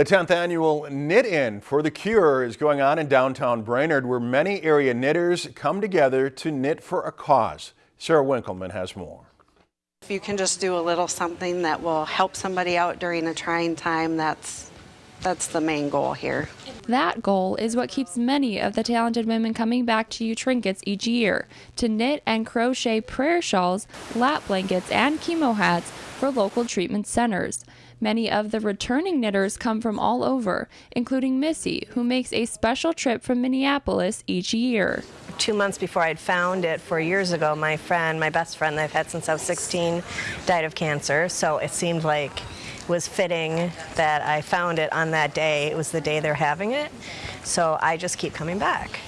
The 10th annual Knit In for the Cure is going on in downtown Brainerd where many area knitters come together to knit for a cause. Sarah Winkleman has more. If you can just do a little something that will help somebody out during a trying time, that's that's the main goal here. That goal is what keeps many of the talented women coming back to U Trinkets each year to knit and crochet prayer shawls, lap blankets, and chemo hats for local treatment centers. Many of the returning knitters come from all over, including Missy, who makes a special trip from Minneapolis each year. Two months before I'd found it four years ago, my friend, my best friend that I've had since I was 16, died of cancer. So it seemed like was fitting that I found it on that day. It was the day they're having it. So I just keep coming back.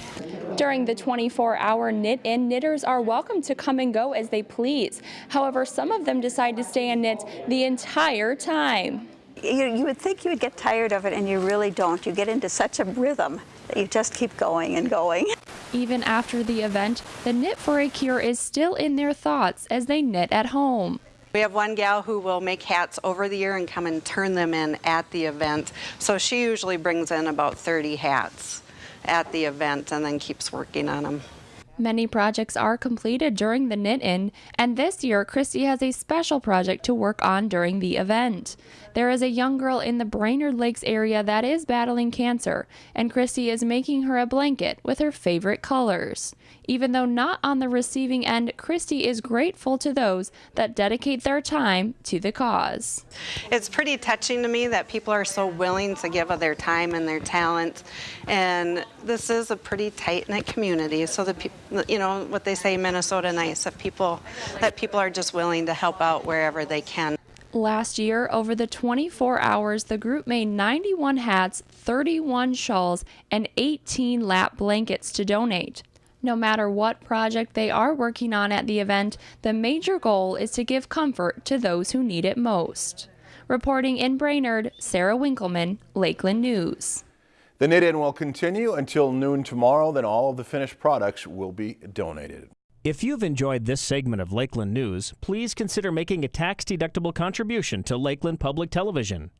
During the 24-hour knit in, knitters are welcome to come and go as they please. However, some of them decide to stay and knit the entire time. You, you would think you would get tired of it and you really don't. You get into such a rhythm that you just keep going and going. Even after the event, the Knit for a Cure is still in their thoughts as they knit at home. We have one gal who will make hats over the year and come and turn them in at the event. So she usually brings in about 30 hats at the event and then keeps working on them. Many projects are completed during the knit in, and this year Christy has a special project to work on during the event. There is a young girl in the Brainerd Lakes area that is battling cancer, and Christy is making her a blanket with her favorite colors. Even though not on the receiving end, Christy is grateful to those that dedicate their time to the cause. It's pretty touching to me that people are so willing to give of their time and their talent, and this is a pretty tight-knit community, so the people you know, what they say, Minnesota nice, that people, that people are just willing to help out wherever they can. Last year, over the 24 hours, the group made 91 hats, 31 shawls, and 18 lap blankets to donate. No matter what project they are working on at the event, the major goal is to give comfort to those who need it most. Reporting in Brainerd, Sarah Winkleman, Lakeland News. The knit-in will continue until noon tomorrow, then all of the finished products will be donated. If you've enjoyed this segment of Lakeland News, please consider making a tax-deductible contribution to Lakeland Public Television.